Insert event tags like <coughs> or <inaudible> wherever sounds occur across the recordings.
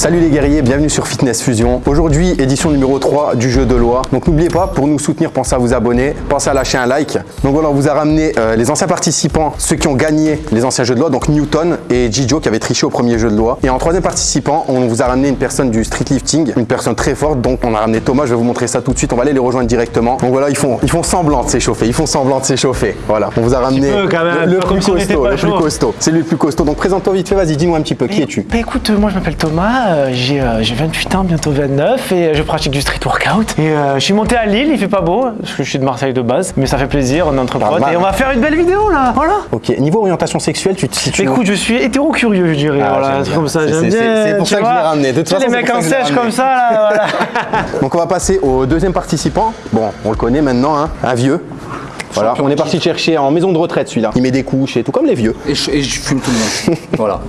Salut les guerriers, bienvenue sur Fitness Fusion. Aujourd'hui, édition numéro 3 du jeu de loi. Donc n'oubliez pas, pour nous soutenir, pensez à vous abonner, pensez à lâcher un like. Donc voilà, on vous a ramené euh, les anciens participants, ceux qui ont gagné les anciens jeux de loi, donc Newton et Gijo qui avaient triché au premier jeu de loi. Et en troisième participant, on vous a ramené une personne du street lifting, une personne très forte. Donc on a ramené Thomas, je vais vous montrer ça tout de suite. On va aller les rejoindre directement. Donc voilà, ils font, ils font semblant de s'échauffer, ils font semblant de s'échauffer. Voilà, on vous a ramené peu, quand même, le, le plus costaud, le plus costaud. C'est lui le plus costaud. Donc présente-toi vite fait, vas-y, dis-nous un petit peu, qui es-tu? Bah écoute, euh, moi je m'appelle Thomas, euh, j'ai euh, j'ai 28 ans, bientôt 29 et euh, je pratique du street workout. Et euh, je suis monté à Lille, il fait pas beau, parce que je suis de Marseille de base, mais ça fait plaisir, on est entre potes et on va faire une belle vidéo là, voilà. Ok, niveau orientation sexuelle, tu te situes Écoute, je suis hétéro-curieux, je dirais, Ah, voilà, comme ça, C'est- j'aime bien. c'est pour ça que je l'ai ramené. De toute façon, les mecs en sèche comme ça, là, voilà. <laughs> Donc on va passer au deuxième participant. Bon, on le connaît maintenant, hein, un vieux. Voilà, on est parti chercher en maison de retraite celui-là. Il met des couches et tout comme les vieux. Et je, et je fume tout le monde. <laughs> voilà.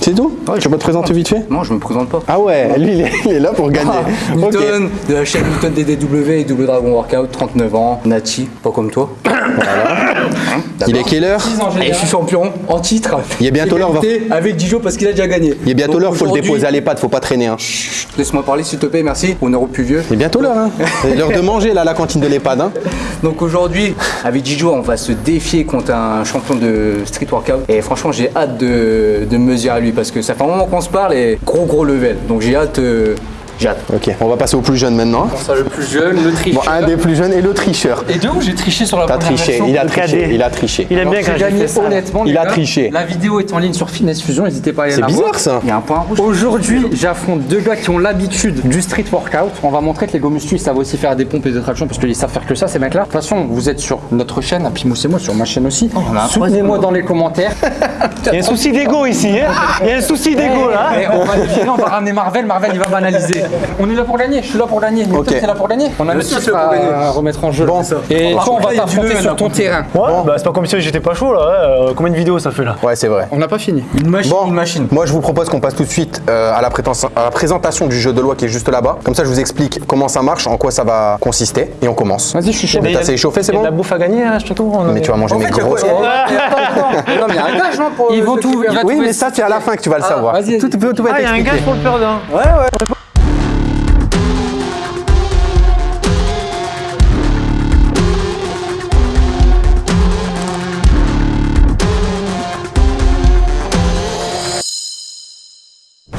C'est tout Tu peux te présenter vite fait Non, je me présente pas. Ah ouais, lui il est, il est là pour gagner. Ah. Newton, de la chaîne Newton DDW et Double Dragon Workout, 39 ans, Nati, pas comme toi. <coughs> Il est quelle heure Et je suis champion en titre. Il est bientôt l'heure, Avec Dijo parce qu'il a déjà gagné. Il est bientôt l'heure, faut le déposer à l'EHPAD, faut pas traîner. Hein. Laisse-moi parler s'il te plaît, merci. On est au plus vieux. Il est bientôt l'heure, hein. C'est l'heure de manger là à la cantine de l'EHPAD. Hein. <laughs> Donc aujourd'hui, avec Dijo, on va se défier contre un champion de street workout. Et franchement, j'ai hâte de, de me mesurer à lui parce que ça fait un moment qu'on se parle et gros gros level. Donc j'ai hâte. Hâte. Ok, on va passer au plus jeune maintenant. Ça, le plus jeune, le tricheur. Bon, un des plus jeunes et le tricheur. Et de où j'ai triché sur la T'as première triché, version il a triché, cadet. il a triché. Il aime bien quand gagné ça. honnêtement, les Il a gars. triché. La vidéo est en ligne sur Fitness Fusion, n'hésitez pas à aller C'est la voir. bizarre ça. Il y a un point rouge. Aujourd'hui, j'affronte deux gars qui ont l'habitude du street workout. On va montrer que les go muscu, ils savent aussi faire des pompes et des tractions parce qu'ils savent faire que ça, ces mecs-là. De toute façon, vous êtes sur notre chaîne, à Pimous et moi, sur ma chaîne aussi. Soutenez-moi dans les commentaires. Il y a un souci d'ego ici, hein Il y a un souci d'ego là. Et on va on va ramener Marvel. Marvel, il va banaliser. On est là pour gagner, je suis là pour gagner. Ok. c'est là pour gagner. On a le titre pour gagner. à remettre en jeu. Bon. Et Par toi, on va t'affronter sur là, ton terrain. Ouais, bah c'est pas comme si j'étais pas chaud là, hein. Euh, combien de vidéos ça fait là Ouais, c'est vrai. On n'a pas fini. Une machine, Bon, une machine. moi je vous propose qu'on passe tout de suite euh, à, la prétention- à la présentation du jeu de loi qui est juste là-bas. Comme ça, je vous explique comment ça marche, en quoi ça va consister, et on commence. Vas-y, je suis chaud. Mais t'as assez échauffé, c'est Il y a de la bon bouffe à gagner là, je te trouve. Mais tu vas manger mes grosses. Non, mais il y a un gage, non pour, Ils vont tout-. Oui, mais ça, c'est à la fin que tu vas le savoir. vas-y, tout, Ah, il y a un gage pour le perdant.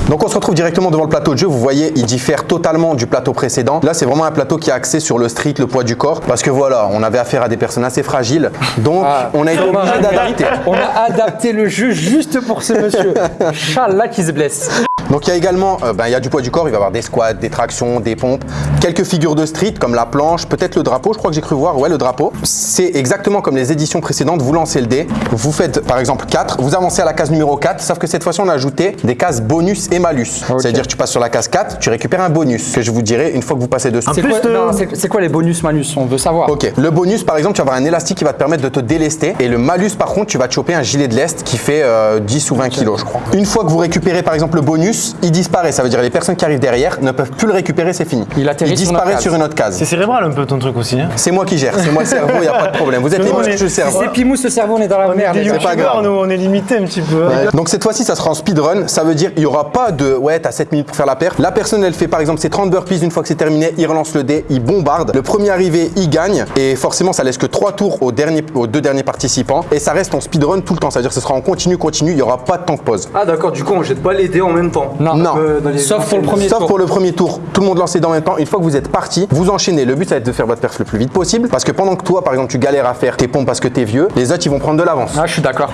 Donc on se retrouve directement devant le plateau de jeu. Vous voyez, il diffère totalement du plateau précédent. Là, c'est vraiment un plateau qui est axé sur le street, le poids du corps. Parce que voilà, on avait affaire à des personnes assez fragiles. Donc, Ah. on a été obligé d'adapter. On a adapté le jeu juste pour ce monsieur. Challah qui se blesse. Donc il y a également, euh, ben, il y a du poids du corps, il va y avoir des squats, des tractions, des pompes, quelques figures de street comme la planche, peut-être le drapeau, je crois que j'ai cru voir, ouais le drapeau. C'est exactement comme les éditions précédentes, vous lancez le dé, vous faites par exemple 4, vous avancez à la case numéro 4, sauf que cette fois-ci on a ajouté des cases bonus et malus. C'est-à-dire que tu passes sur la case 4, tu récupères un bonus que je vous dirai une fois que vous passez dessus. C'est plus, quoi, euh, c'est- c'est quoi les bonus malus On veut savoir. Ok, le bonus par exemple, tu vas avoir un élastique qui va te permettre de te délester et le malus par contre, tu vas te choper un gilet de lest qui fait euh, 10 ou 20 kilos je crois. Une fois que vous récupérez par exemple le bonus, il disparaît, ça veut dire les personnes qui arrivent derrière ne peuvent plus le récupérer, c'est fini. Il atterrit disparaît sur une autre case. C'est cérébral un peu ton truc aussi. Hein. C'est moi qui gère, c'est moi le <laughs> cerveau, il n'y a pas de problème. Vous êtes les mais je cerveau. C'est Pimous, le cerveau, on est dans la merde. Gars. pas grave. nous on est limité un petit peu. Ouais. Donc cette fois-ci, ça sera en speedrun. Ça veut dire il n'y aura pas de ouais, t'as 7 minutes pour faire la paire. La personne, elle fait par exemple ses 30 burpees. Une fois que c'est terminé, il relance le dé, il bombarde. Le premier arrivé, il gagne. Et forcément, ça laisse que 3 tours aux, derniers, aux deux derniers participants. Et ça reste en speedrun tout le temps. C'est-à-dire que ce sera en continu, continu. Il n'y aura pas de temps de pause. Ah d'accord, du coup on jette pas les dés en même temps. Non. Non. Euh, dans les- Sauf pour le premier Sauf tour. pour le premier tour, tout le monde lancé dans le même temps. Une fois que vous êtes parti, vous enchaînez. Le but, ça va être de faire votre perf le plus vite possible. Parce que pendant que toi, par exemple, tu galères à faire tes pompes parce que t'es vieux, les autres, ils vont prendre de l'avance. Ah, je suis d'accord.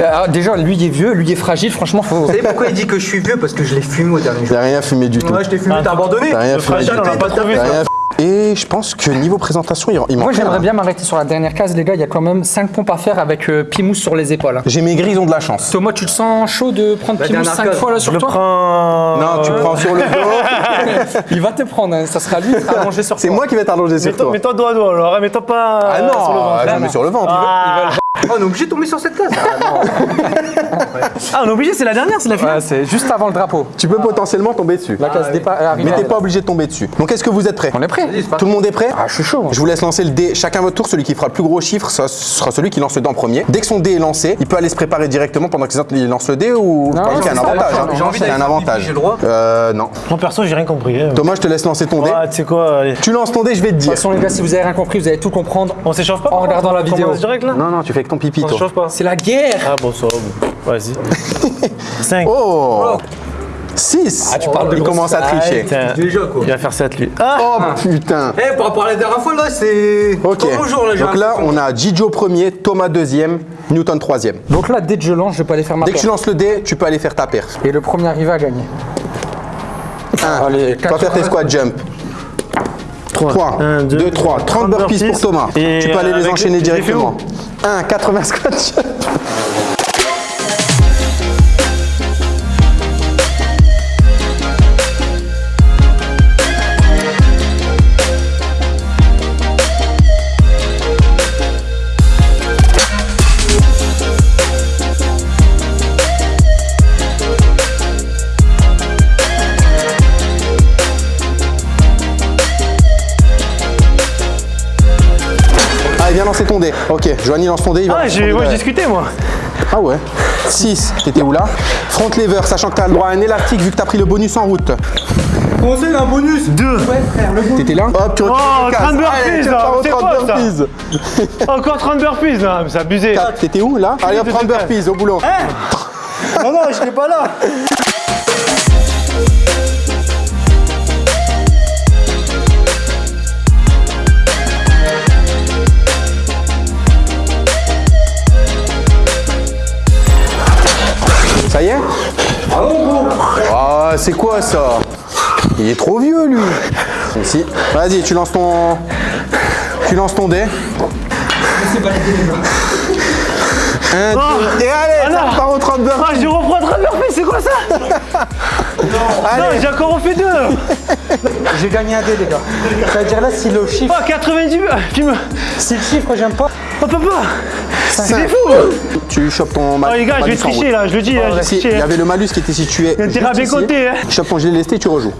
Euh, déjà, lui il est vieux, lui il est fragile. Franchement, faut. Vous savez pourquoi il dit que je suis vieux? Parce que je l'ai fumé au dernier jour. T'as rien fumé du tout. Ouais, je t'ai fumé, t'as abandonné T'as rien Le fumé du tout. Et je pense que niveau présentation, il, manque Moi, j'aimerais hein. bien m'arrêter sur la dernière case, les gars. Il y a quand même 5 pompes à faire avec euh, Pimous sur les épaules. hein. J'ai maigri, ils ont de la chance. Thomas, tu te sens chaud de prendre La Pimous dernière 5 case. fois là Je sur le toi prends. Non, tu prends sur le dos. <laughs> Il va te prendre, hein. ça sera lui qui sera allongé sur C'est toi. moi qui vais t'allonger sur toi. mets-toi dos à dos alors, hein, mets-toi pas Ah euh, non, sur le ventre. je me mets sur le ventre. Ah, on est obligé de tomber sur cette case. Ah, on est obligé, c'est la dernière, c'est la finale. Ouais, c'est juste avant le drapeau. Tu peux potentiellement tomber dessus. La case départ arrive. Mais t'es pas obligé de tomber dessus. Donc est-ce que vous êtes prêts On est prêt Tout le monde est prêt Ah, je suis chaud. Je vous laisse lancer le dé. Chacun votre tour. Celui qui fera le plus gros chiffre ce sera celui qui lance le dé en premier. Dès que son dé est lancé, il peut aller se préparer directement pendant que les autres lancent le dé ou Non, Parce qu'il y a un avantage. j'ai hein. envie Il un avantage. pipi, j'ai le droit Euh, non. Moi, perso, j'ai rien compris. hein. Thomas, je te laisse lancer ton dé. Ah, tu sais quoi, allez. Tu lances ton dé, je vais te De dire. toute façon, les gars, si vous avez rien compris, vous allez tout comprendre. On s'échauffe pas En regardant la vidéo. Non, non, tu fais avec ton pipi, On toi. s'échauffe pas C'est la guerre Ah, bon, ça va. bon. Vas-y. <laughs> 5. Oh 6 Ah, tu parles de Il commence à tricher. Déjà, quoi. Il va faire 7 lui. Ah Oh putain Eh, par rapport à la dernière fois, là, c'est. Ok. Bonjour, là, Donc là, on a Gijo premier, Thomas deuxième, Newton troisième. Donc là, dès que je lance, je peux aller faire ma Dès que tu lances le dé, tu peux aller faire ta perf. Et le premier arrivé à gagner. Un. Allez, Tu vas faire tes squat jump. 3, 1, 2, 3, 30 burpees pour Thomas. Et tu peux aller les enchaîner tu les fais directement. 1, 80 squat lancer ton dé. Ok, Joanie lance ton dé. il va Ah, j'ai- dé moi, je derrière. discutais, moi. Ah ouais 6, t'étais où là Front lever, sachant que t'as le droit à un élastique vu que t'as pris le bonus en route. Comment ça, il y a un bonus 2. T'étais là Hop, tu retires Oh, le casque. 30 burpees, là, repars aux c'est 30 quoi, ça burpees. Encore 30 burpees, là. Mais c'est abusé. T'étais où là Allez hop, 30 burpees au boulot. Non, non, je n'étais pas là. Ça Il est trop vieux lui. Ici. Vas-y, tu lances ton. Tu lances ton dé. Un, deux, et allez, Ah ça repart 30 burpees. Ah, je reprends 30 burpees, c'est quoi ça? Non, j'ai encore refait 2. <laughs> J'ai gagné un dé, les gars. C'est-à-dire là, si le chiffre, Oh, 90 burpees. Tu me. si le chiffre, j'aime pas. Oh, papa Cinq. fou Tu chopes ton Oh, malus. les gars, je vais tricher là, je le dis, là, je vais Si, il tricher. y hein. avait le malus qui était situé. Il y a intérêt à hein. Tu chopes ton gilet lesté, tu rejoues.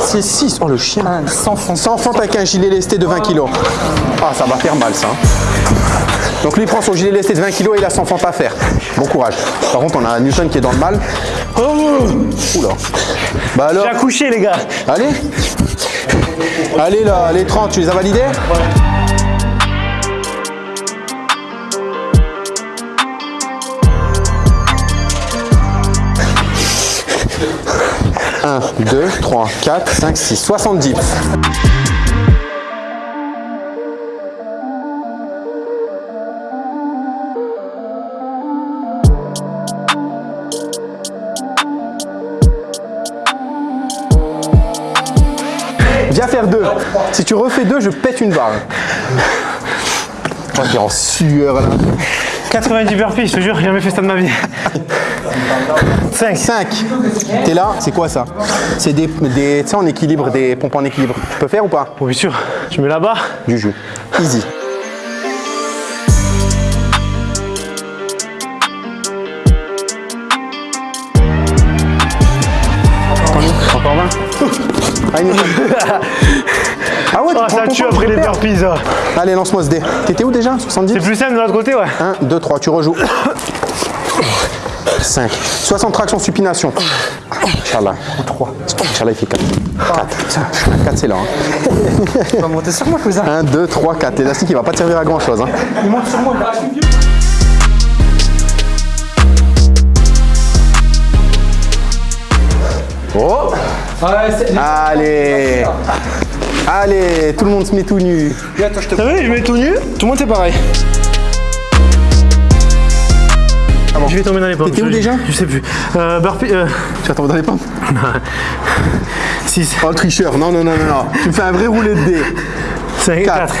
C'est 6. Oh le chien. Sans fond. Sans fente avec un gilet lesté de 20 kg. Ah, ça va faire mal ça. hein. Donc lui il prend son gilet lesté de 20 kg et il a 100 fente à faire. Bon courage. Par contre, on a Newton qui est dans le mal. Oula. Bah alors, J'ai accouché, les gars. allez. Allez là, les 30, tu les as validés? Un, 2, 3, 4, 5, 6, 70. Viens faire deux. Si tu refais deux, je pète une barre. Oh, t'es en sueur là. 90 burpees, je te jure, j'ai jamais fait ça de ma vie. <laughs> 5. 5. T'es là, c'est quoi ça? C'est des, des tu sais, en équilibre, des pompes en équilibre. Tu peux faire ou pas? Bien sûr, je mets là-bas. Du jus. Easy. Encore 20 <laughs> Ah, <laughs> Ah ouais, tu Oh, ça tue après les burpees. Allez, lance-moi ce dé. T'étais où déjà? 70 C'est plus simple de l'autre côté, ouais. 1, 2, 3, tu rejoues. <coughs> 5. 60 tractions supination. Inch'Allah. 3. Inch'Allah, il fait 4. 4. 4, c'est là. hein. Tu vas monter sur moi, cousin. 1, 2, 3, 4. L'élastique, il va pas te servir à grand chose. Hein. Il monte sur moi. Oh Ouais, c'est- Allez Allez, tout le monde se met tout nu. Attends, je te T'as vu, je mets tout nu? Tout le monde, c'est pareil. Je vais tomber dans les pommes? T'étais où déjà? Je sais plus. Euh, burpee. Euh, Tu vas tomber dans les pommes? <laughs> 6, Oh, le tricheur. Non, non, non, non, non. Tu me fais un vrai roulé de dés. 5, 4.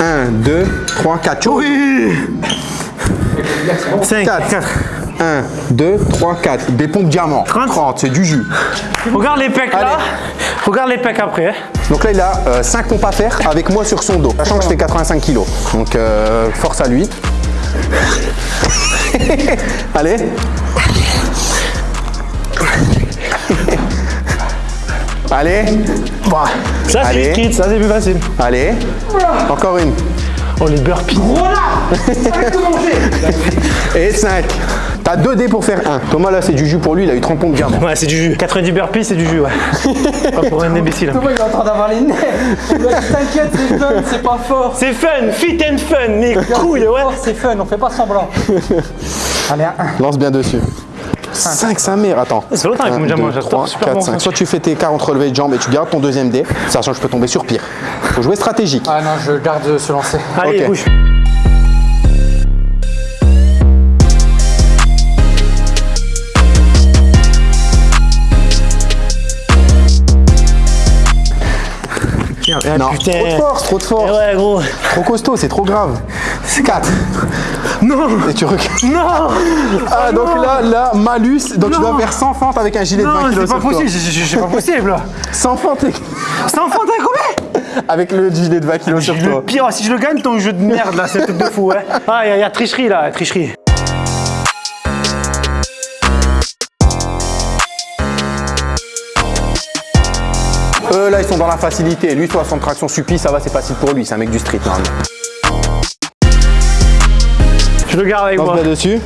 1, 2, 3, 4. Oui 5, Quatre. 4. 1, 2, 3, 4. Des pompes diamants. 30. c'est du jus. Regarde les pecs là. Regarde les pecs après. hein. Donc là, il a 5 pompes à faire avec moi sur son dos, sachant que je fais 85 kg. Donc, euh, force à lui. <laughs> Allez. Allez. Bah, Ça, c'est street, ça, c'est plus facile. Allez. Encore une. Oh, les burpees. <laughs> Et 5. T'as 2 dés pour faire 1. Thomas, là, c'est du jus pour lui. Il a eu 30 points de diamant. Ouais, c'est du jus. 90 burpees, c'est du jus, ouais. <laughs> Pas pour un imbécile. Thomas, il est en train d'avoir les nerfs. T'inquiète, c'est fun, c'est pas fort. C'est fun, fit and fun, mais couilles, ouais. C'est fun, on fait pas semblant. <laughs> Allez, un. Lance bien dessus. 5, sa mère, attends. Fait longtemps avec mon diamant, j'adore, super 4, bon, 5. ça. Soit tu fais tes 40 relevés de jambes et tu gardes ton deuxième dé, sachant que je peux tomber sur pire. Faut jouer stratégique. Ah non, je garde ce lancer. Allez, Ok. bouge. Ah, non, putain. trop de force, trop de force. Eh ouais, gros. Trop costaud, c'est trop grave. 4. Non Et tu recules. Non Ah, donc là, là, malus. Donc tu dois faire 100 fentes avec un gilet de 20 Non, kg c'est sur pas toi. possible, c'est- pas possible là 100 fentes et- C'est un fond à combien? Avec le gilet de 20 kg sur Le toi. pire, si je le gagne, ton jeu de merde là, c'est un truc de fou, ouais. Ah, il y a tricherie là, tricherie. Eux, là, ils sont dans la facilité. Lui, 60 traction suppi, ça va, c'est facile pour lui. C'est un mec du street, normalement. Je le garde avec moi. bien dessus.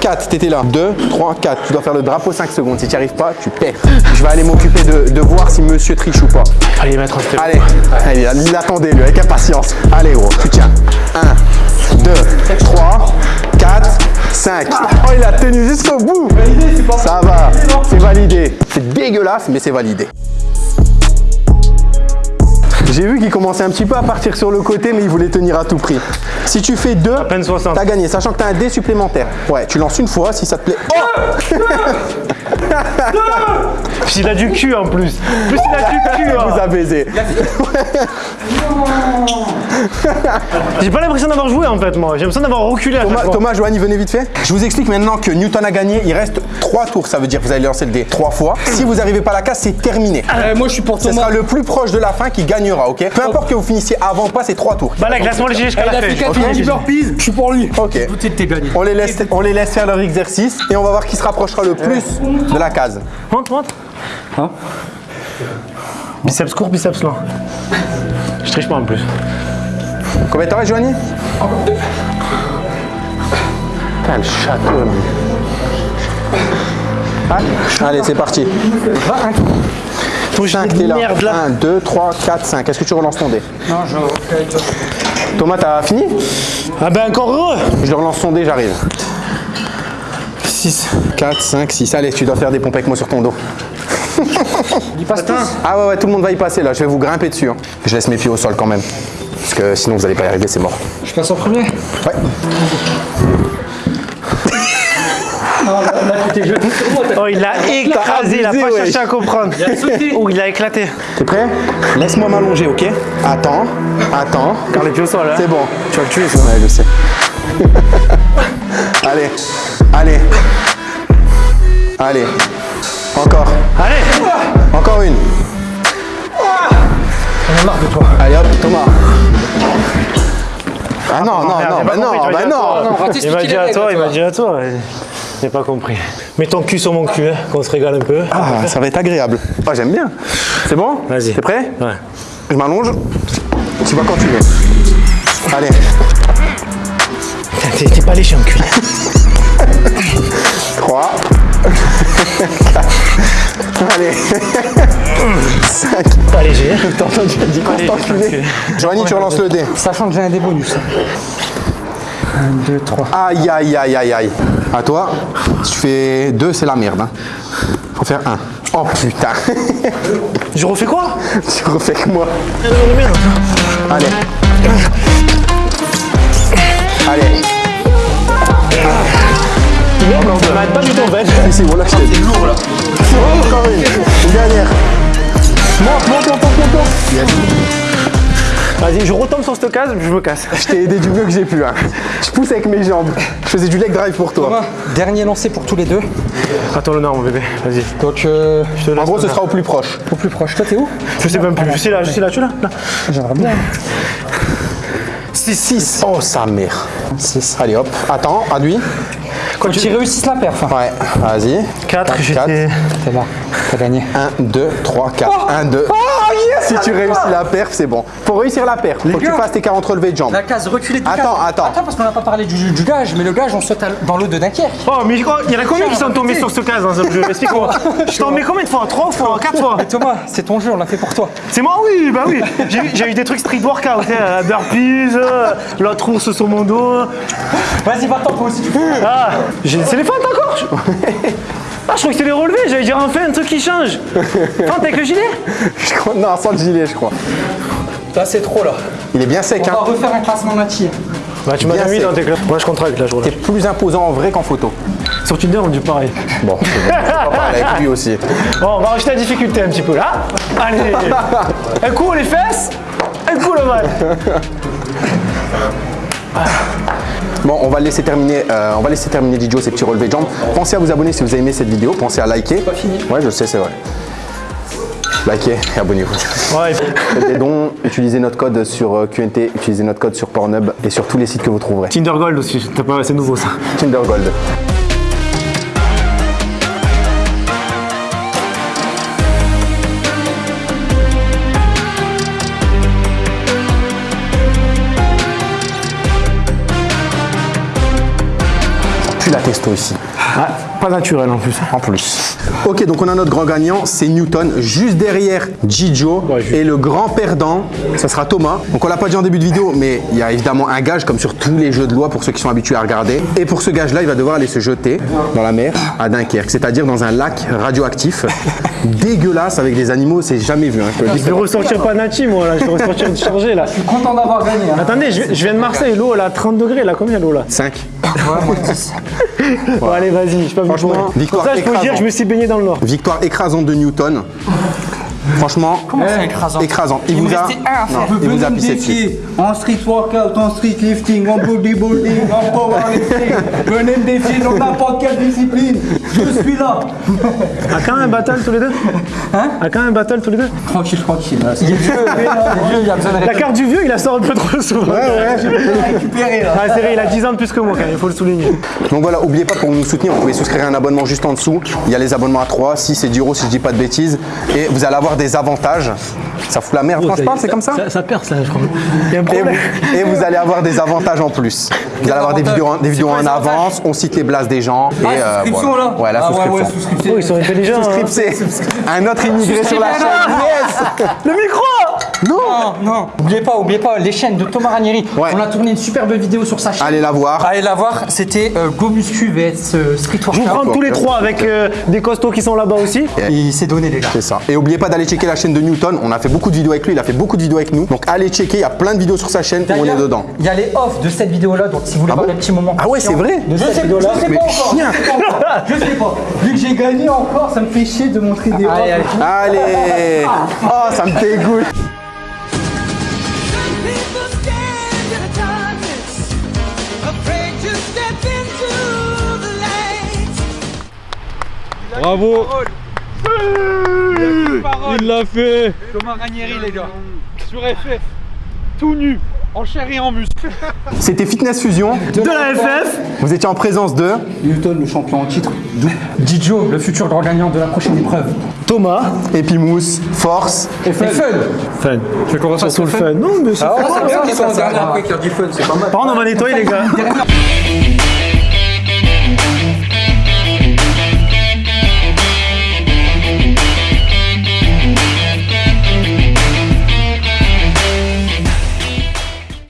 4, t'étais là. 2, 3, 4. Tu dois faire le drapeau 5 secondes. Si tu n'y arrives pas, tu perds. Je vais aller m'occuper de, de voir si monsieur triche ou pas. Allez, mettre un. Allez, Allez il attendait lui, avec impatience. Allez gros, tu tiens. 1, 2, 3, 4, 5. Oh, il a tenu jusqu'au bout. Ça va, c'est validé. C'est dégueulasse, mais c'est validé. J'ai vu qu'il commençait un petit peu à partir sur le côté, mais il voulait tenir à tout prix. Si tu fais 2, peine 60. t'as gagné, sachant que t'as un dé supplémentaire. Ouais, tu lances une fois, si ça te plaît. Oh Puis il a du cul en plus. Plus il a du cul. <laughs> J'ai pas l'impression d'avoir joué en fait, moi. J'ai l'impression d'avoir reculé à chaque Thomas, fois. Thomas, Joanny, venez vite fait. Je vous explique maintenant que Newton a gagné. Il reste 3 tours. Ça veut dire que vous allez lancer le dé 3 fois. Si vous n'arrivez pas à la case, c'est terminé. Euh, moi, je suis pour Ce Thomas. sera le plus proche de la fin qui gagnera, ok? Peu importe que vous finissiez avant ou pas, c'est 3 tours. Bah là, classement léger jusqu'à Il la a fin. fait 4 Ok. minutes burpees, je suis pour lui. Ok. On les, laisse, on les laisse faire leur exercice et on va voir qui se rapprochera le plus de la case. Monte, monte. Hein? Biceps court, biceps lent. Je triche pas en plus. Combien t'aurais, Joanny Putain, le château, là. Allez, c'est parti. Ton jeu 5, de t'es là. merde là. 1, 2, 3, 4, 5. Est-ce que tu relances ton dé Non, je toi. Thomas, t'as fini Ah ben encore heureux. Je relance ton dé, j'arrive. 6. 4, 5, 6. Allez, tu dois faire des pompes avec moi sur ton dos. Il passe tous. Ah ouais, ouais, tout le monde va y passer là. Je vais vous grimper dessus. hein. Je laisse mes pieds au sol quand même. Parce que sinon, vous allez pas y arriver, c'est mort. Je passe en premier. Ouais. <laughs> Oh, il l'a écrasé, il a pas ouais. cherché à comprendre. Oh, il a éclaté. T'es prêt? Laisse-moi m'allonger, ok? Attends, attends. Car les pieds au sol, hein. C'est bon. Tu vas le tuer, ça Ouais, je sais. <laughs> allez, allez. Allez. Encore. Allez Encore une. On a marre de toi. Allez hop, Thomas. Ah non, non, Merde, non, bah non, bah non. Il m'a dit à toi, il m'a dit à toi. J'ai pas compris. Mets ton cul sur mon cul, hein, qu'on se régale un peu. Ah, ça va être agréable. Ah, j'aime bien. C'est bon? Vas-y. T'es prêt? Ouais. Je m'allonge. Tu vas quand tu veux. Allez. T'es pas léché en cul. <laughs> 3. <laughs> Allez. 5. <laughs> Pas léger. T'as entendu dit culé. enculé. Joanny, tu relances le dé. Sachant que j'ai un des bonus. 1, 2, 3. Aïe, aïe, aïe, aïe, aïe. À toi. Si tu fais 2, c'est la merde. Hein. Faut faire 1. Oh putain. Je refais quoi? Tu refais que moi. Merde. Allez. Allez. Pas du tout en fait. Ici, voilà, je t'ai dit. lourd là. Encore une. Une dernière. Monte, monte, monte, monte, monte. Yes. Vas-y, je retombe sur cette case, je me casse. Je t'ai aidé du mieux que j'ai pu. Hein. Je pousse avec mes jambes. Je faisais du leg drive pour toi. Thomas, dernier lancé pour tous les deux. Attends l'honneur, mon bébé. Vas-y. Donc, euh, Je te En gros, ce sera au plus proche. au plus proche. Toi, t'es où? Je sais même plus. Je suis là, je suis là, tu es là. là. J'aimerais bien. 6. Oh, sa mère. 6. Allez, hop. Attends, adduis. Quand tu réussis la perf. hein. Ouais, vas-y. 4, j'étais. T'es là, t'as gagné. 1, 2, 3, 4. 1, 2. Si tu réussis la perf, c'est bon. Faut réussir la perf. Faut que tu fasses tes 40 relevés de jambes. La case reculée du Attends, attends. Attends, parce qu'on n'a pas parlé du, du gage, mais le gage, on saute dans l'eau de Dunkerque. Oh, mais il y en a combien qui sont tombés sur ce cas dans ce jeu <laughs> Explique-moi. Je t'en mets combien de fois? 3 fois 4 fois Mais <laughs> Thomas, c'est ton jeu, on l'a fait pour toi. C'est moi, oui, bah oui. J'ai eu- des trucs street workout, burpees, euh, l'autre ours sur mon dos. Vas-y, va-t'en, toi aussi, tu peux. Ah, j'ai les fentes encore <laughs> Ah, je crois que c'était les relevés, j'allais dire enfin un truc qui change. <laughs> Fente avec le gilet Je crois- Non, sans le gilet, je crois. Là, c'est trop, là. Il est bien sec, On hein. va refaire un classement natif. Bah, tu m'as Bien mis sec. dans tes clubs. Moi, je contracte là, je T'es plus imposant en vrai qu'en photo. Sur Tinder, on dit pareil. Bon, c'est avec lui aussi. Bon, on va rajouter la difficulté un petit peu là. Allez <laughs> Un coup les fesses, un coup le mal. <laughs> Bon, on va laisser terminer, euh, on va laisser terminer Didio ces petits relevés de jambes. Pensez à vous abonner si vous avez aimé cette vidéo. Pensez à liker. pas fini. Ouais, je sais, c'est vrai. Likez et abonnez-vous. Ouais, Faites des dons, utilisez notre code sur euh, QNT, utilisez notre code sur Pornhub et sur tous les sites que vous trouverez. Tinder Gold aussi, t'as pas- c'est nouveau ça. Tinder Gold. Puis la testo ici. Ah, pas naturel en plus. En plus. Ok, donc on a notre grand gagnant, c'est Newton. Juste derrière Gijo. Ouais, juste. et le grand perdant, ça sera Thomas. Donc on l'a pas dit en début de vidéo, mais il y a évidemment un gage, comme sur tous les jeux de loi pour ceux qui sont habitués à regarder. Et pour ce gage-là, il va devoir aller se jeter dans la mer à Dunkerque, c'est-à-dire dans un lac radioactif. <laughs> dégueulasse avec des animaux, c'est jamais vu. hein, je. Je vais ressortir pas Nati moi là, je vais ressortir chargé là. Content d'avoir gagné. Hein. Attendez, je, je viens de Marseille, l'eau elle a 30 degrés là, combien l'eau là? 5. <laughs> Bon, Allez vas-y, je suis venu Franchement, victoire ça je peux dire je me suis baigné dans le Nord. Victoire écrasante de Newton. Franchement, écrasant écrasante. Il, Il vous me a, à. Non, il vous a pissé dessus. en street workout, en street lifting, en bodybuilding, en powerlifting. Venez me défier dans n'importe quelle discipline. Je suis là. À quand un battle tous les deux Hein À quand un battle tous les deux Tranquille, tranquille. là. Il est vieux, il est vieux, il a besoin de La carte du vieux, il la sort un peu trop souvent. <laughs> Je vais la récupérer là. Ah, c'est vrai, il a 10 ans de plus que moi quand même, il faut le souligner. Donc voilà, oubliez pas pour nous soutenir, vous pouvez souscrire un abonnement juste en dessous. Il y a les abonnements à 3, 6 et 10 euros si je dis pas de bêtises. Et vous allez avoir des avantages. Ça fout la merde quand je parle, c'est comme ça Ça, perce là, je crois. Il y a un et vous, et vous allez avoir des avantages en plus. Vous allez avoir des vidéos, en- des vidéos en avance, on cite les blases des gens. et, euh, voilà. là Ouais, la Ah ouais, ouais, souscription. souscription. Oh, ils sont intelligents. hein. Un autre immigré sur la chaîne. Yes <laughs> Le micro Non, non, oubliez pas, oubliez pas, les chaînes de Thomas Ranieri. Ouais. On a tourné une superbe vidéo sur sa chaîne. Allez la voir. Allez la voir, c'était euh, Go Muscu vs euh, Street Je vous Workout. prends tous les trois avec euh, des costauds qui sont là-bas aussi. Il s'est donné les gars. C'est ça. Et oubliez pas d'aller checker la chaîne de Newton. On a fait beaucoup de vidéos avec lui, il a fait beaucoup de vidéos avec nous. Donc allez checker, il y a plein de vidéos sur sa chaîne où on est dedans. Il y a les off de cette vidéo-là, donc si vous voulez voir bon les petits moments. Ah ouais, c'est vrai De Je cette sais, je vidéo-là. sais pas encore. Je sais pas encore. Je sais pas. Vu que j'ai gagné encore, ça me fait chier de montrer des Allez, allez. Allez Oh, ça me dégoûte Bravo Il l'a fait Thomas Ranieri les gars Sur FF Tout nu En chair et en muscle <laughs> C'était Fitness Fusion. De la FF. Vous étiez en présence de Newton, le champion en titre. Didio, le futur grand gagnant de la prochaine épreuve. Thomas. Epimousse, Force. Et fun. Fun. Tu veux qu'on Surtout le fun. Non, mais c'est Ah, pas c'est grave. bien qu'ils sont en dernier après qui a dit fun, c'est pas mal. Par contre, on va nettoyer les gars.